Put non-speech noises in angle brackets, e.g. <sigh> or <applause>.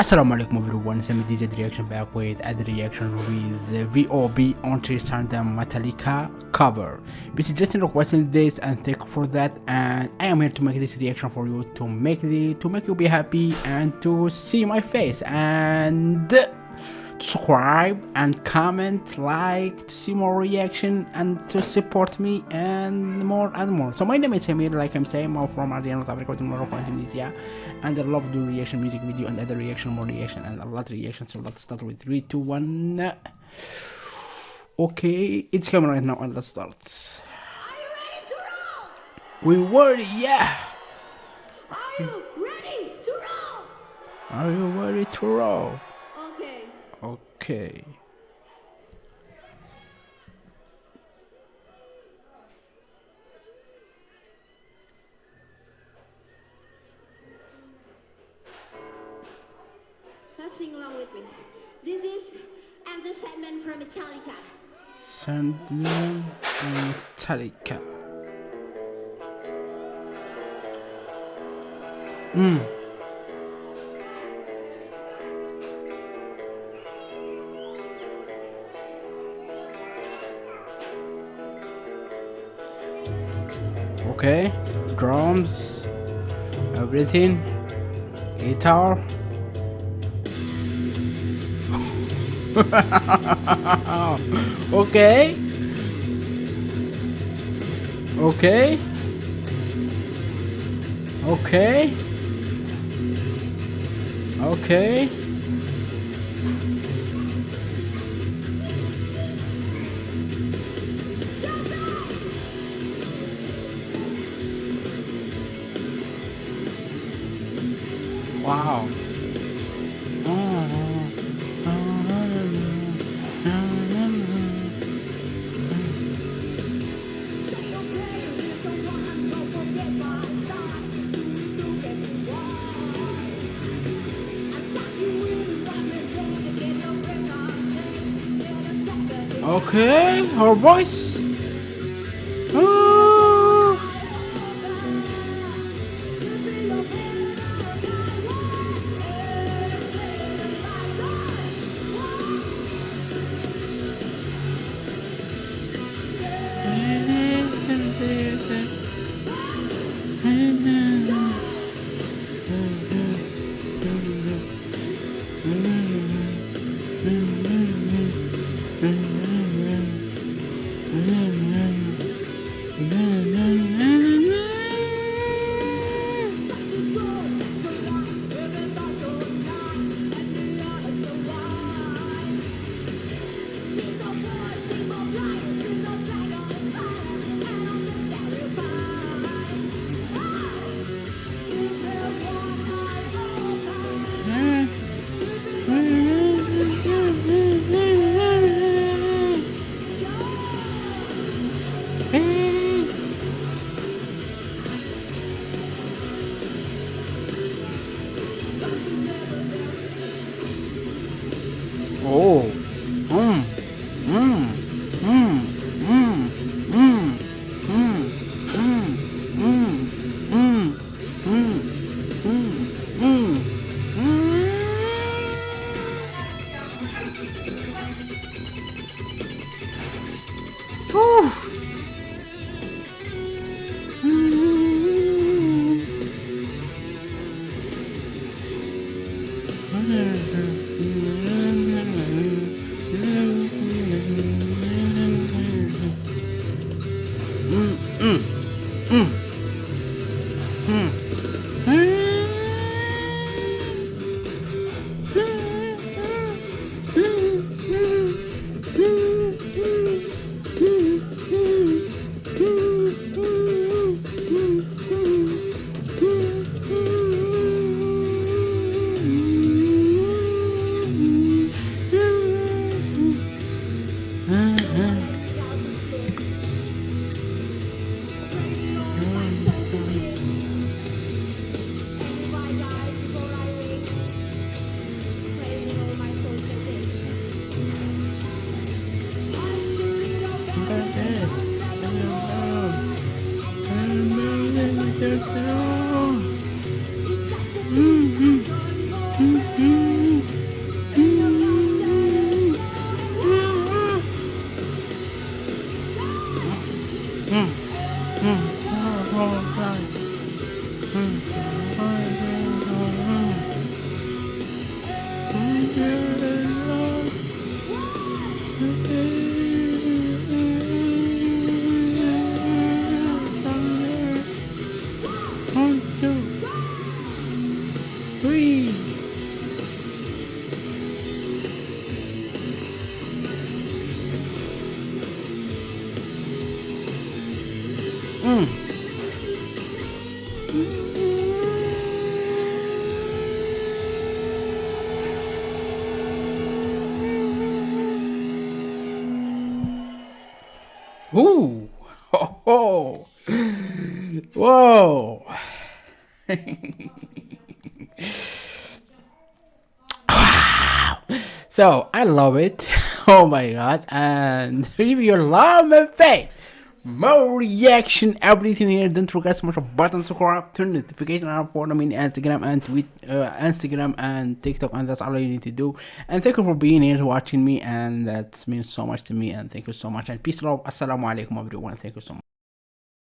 Assalamu alaikum everyone, Semi DJ reaction back with a reaction with VOB on Tristan the Metallica cover. This is Justin requesting this and thank you for that. And I am here to make this reaction for you to make the to make you be happy and to see my face. And subscribe and comment like to see more reaction and to support me and more and more. So my name is Samir like I'm saying I'm from Argentina, South Africa Morocco and Tunisia and I love doing reaction music video and other reaction more reaction and a lot of reaction so let's start with 3 2 1 okay it's coming right now and let's start. Are you ready to roll? we were yeah. Are you ready to roll? are you ready to roll Okay. Let's sing along with me. This is Enter Sandman from Metallica. Sandman and Metallica mm. Okay, drums, everything, guitar. <laughs> okay. Okay. Okay. Okay. Wow. Okay, her voice. Oh. Mm-hmm. 嗯。Mm. Ooh. Ho. <laughs> Whoa. <laughs> so I love it. <laughs> Oh my god. And if you love my face, more reaction, everything here. Don't forget to smash the button, subscribe, turn notification on follow me on Instagram and tweet, uh, Instagram and TikTok, and that's all you need to do. And thank you for being here, watching me, and that means so much to me. And thank you so much. And peace, love. Assalamu alaikum, everyone. Thank you so much.